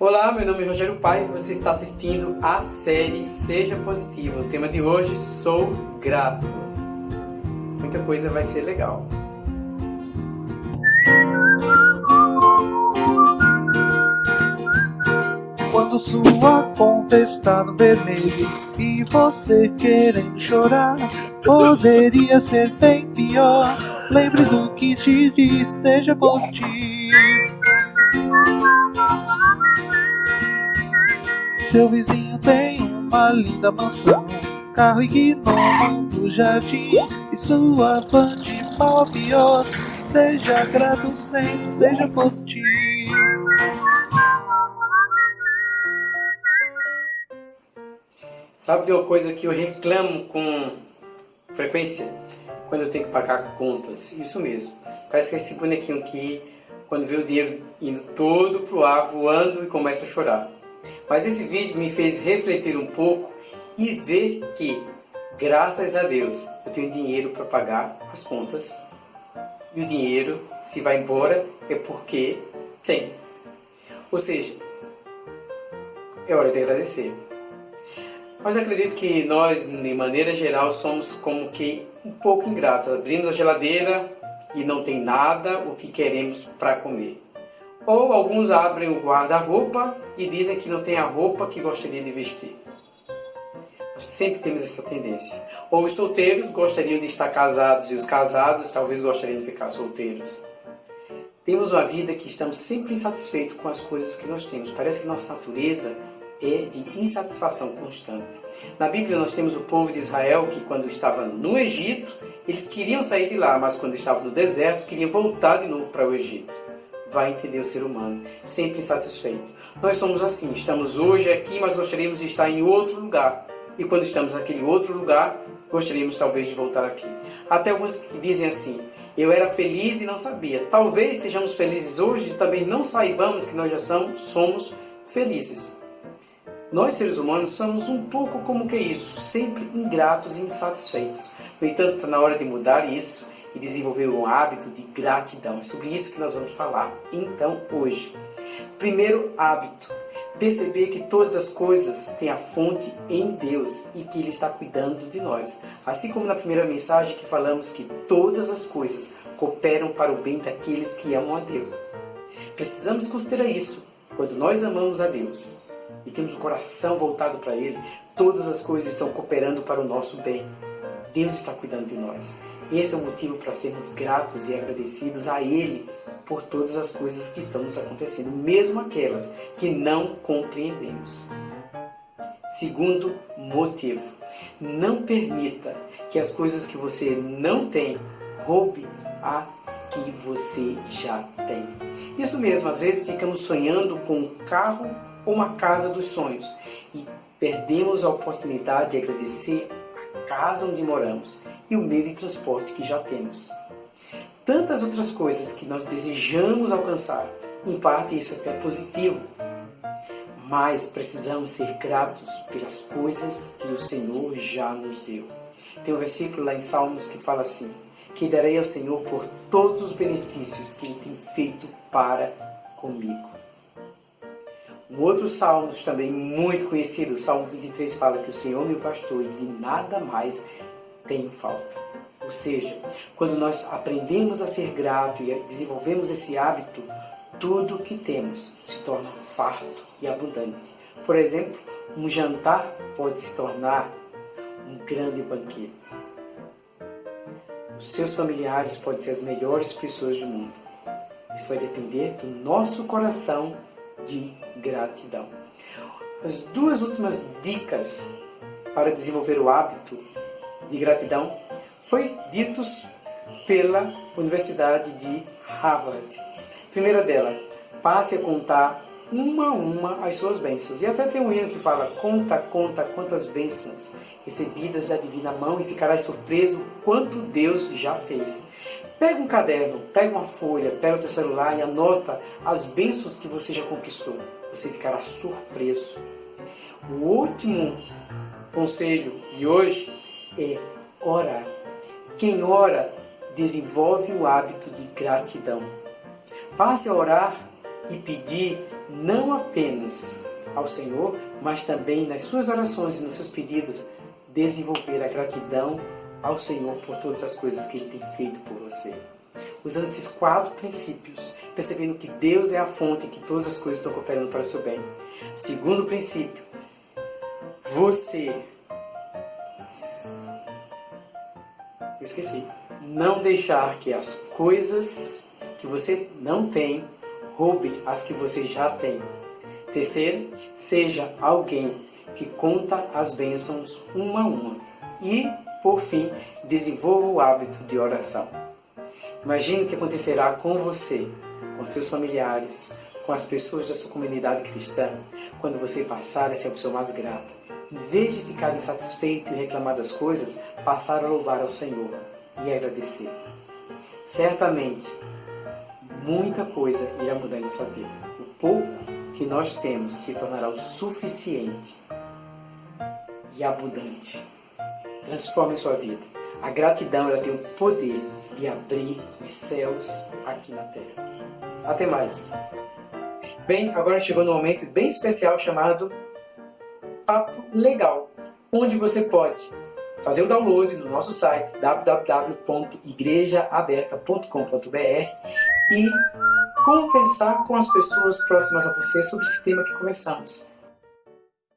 Olá, meu nome é Rogério Pai e você está assistindo a série Seja Positivo. O tema de hoje, sou grato. Muita coisa vai ser legal. Quando sua conta está no vermelho e você querendo chorar, poderia ser bem pior. Lembre do que te diz, seja positivo. Seu vizinho tem uma linda mansão, carro e gnomo no jardim e sua van de mal a pior. Seja grato sempre, seja positivo. Sabe de uma coisa que eu reclamo com frequência? Quando eu tenho que pagar contas. Isso mesmo. Parece que é esse bonequinho aqui, quando vê o dinheiro indo todo pro ar, voando e começa a chorar. Mas esse vídeo me fez refletir um pouco e ver que, graças a Deus, eu tenho dinheiro para pagar as contas. E o dinheiro, se vai embora, é porque tem. Ou seja, é hora de agradecer. Mas acredito que nós, de maneira geral, somos como que um pouco ingratos. Abrimos a geladeira e não tem nada o que queremos para comer. Ou alguns abrem o guarda-roupa e dizem que não tem a roupa que gostaria de vestir. Nós sempre temos essa tendência. Ou os solteiros gostariam de estar casados e os casados talvez gostariam de ficar solteiros. Temos uma vida que estamos sempre insatisfeitos com as coisas que nós temos. Parece que nossa natureza é de insatisfação constante. Na Bíblia nós temos o povo de Israel que quando estava no Egito, eles queriam sair de lá, mas quando estavam no deserto, queriam voltar de novo para o Egito vai entender o ser humano, sempre insatisfeito. Nós somos assim, estamos hoje aqui, mas gostaríamos de estar em outro lugar. E quando estamos naquele outro lugar, gostaríamos talvez de voltar aqui. Até alguns que dizem assim, eu era feliz e não sabia. Talvez sejamos felizes hoje e também não saibamos que nós já somos, somos felizes. Nós, seres humanos, somos um pouco como que isso, sempre ingratos e insatisfeitos. No entanto, está na hora de mudar isso e desenvolver um hábito de gratidão. É sobre isso que nós vamos falar então hoje. Primeiro hábito, perceber que todas as coisas têm a fonte em Deus e que Ele está cuidando de nós. Assim como na primeira mensagem que falamos que todas as coisas cooperam para o bem daqueles que amam a Deus. Precisamos considerar isso quando nós amamos a Deus e temos o coração voltado para Ele, todas as coisas estão cooperando para o nosso bem. Deus está cuidando de nós. Esse é o motivo para sermos gratos e agradecidos a Ele por todas as coisas que estão nos acontecendo, mesmo aquelas que não compreendemos. Segundo motivo, não permita que as coisas que você não tem roube as que você já tem. Isso mesmo, às vezes ficamos sonhando com um carro ou uma casa dos sonhos e perdemos a oportunidade de agradecer casa onde moramos e o meio de transporte que já temos. Tantas outras coisas que nós desejamos alcançar, em parte isso é até positivo, mas precisamos ser gratos pelas coisas que o Senhor já nos deu. Tem um versículo lá em Salmos que fala assim, que darei ao Senhor por todos os benefícios que Ele tem feito para comigo. Um outro salmo também muito conhecido, o Salmo 23, fala que o Senhor meu pastor e de nada mais tenho falta. Ou seja, quando nós aprendemos a ser grato e desenvolvemos esse hábito, tudo que temos se torna farto e abundante. Por exemplo, um jantar pode se tornar um grande banquete. Os seus familiares podem ser as melhores pessoas do mundo. Isso vai depender do nosso coração de gratidão. As duas últimas dicas para desenvolver o hábito de gratidão foi ditos pela Universidade de Harvard. Primeira dela, passe a contar uma a uma as suas bênçãos. E até tem um hino que fala, conta, conta quantas bênçãos recebidas da divina mão e ficarás surpreso quanto Deus já fez. Pega um caderno, pega uma folha, pega o teu celular e anota as bênçãos que você já conquistou. Você ficará surpreso. O último conselho de hoje é orar. Quem ora desenvolve o hábito de gratidão. Passe a orar e pedir não apenas ao Senhor, mas também nas suas orações e nos seus pedidos, desenvolver a gratidão ao Senhor por todas as coisas que Ele tem feito por você. Usando esses quatro princípios, percebendo que Deus é a fonte e que todas as coisas estão cooperando para o seu bem. Segundo princípio, você. Eu esqueci. Não deixar que as coisas que você não tem roube as que você já tem. Terceiro, seja alguém que conta as bênçãos uma a uma. E, por fim, desenvolva o hábito de oração. Imagine o que acontecerá com você, com seus familiares, com as pessoas da sua comunidade cristã, quando você passar a ser a pessoa mais grata. Em vez de ficar insatisfeito e reclamar das coisas, passar a louvar ao Senhor e agradecer. Certamente, muita coisa irá mudar em nossa vida. O pouco que nós temos se tornará o suficiente e abundante. Transforme sua vida. A gratidão ela tem o poder de abrir os céus aqui na terra. Até mais. Bem, agora chegou no momento bem especial chamado Papo Legal, onde você pode fazer o download no nosso site www.igrejaaberta.com.br e conversar com as pessoas próximas a você sobre esse tema que conversamos.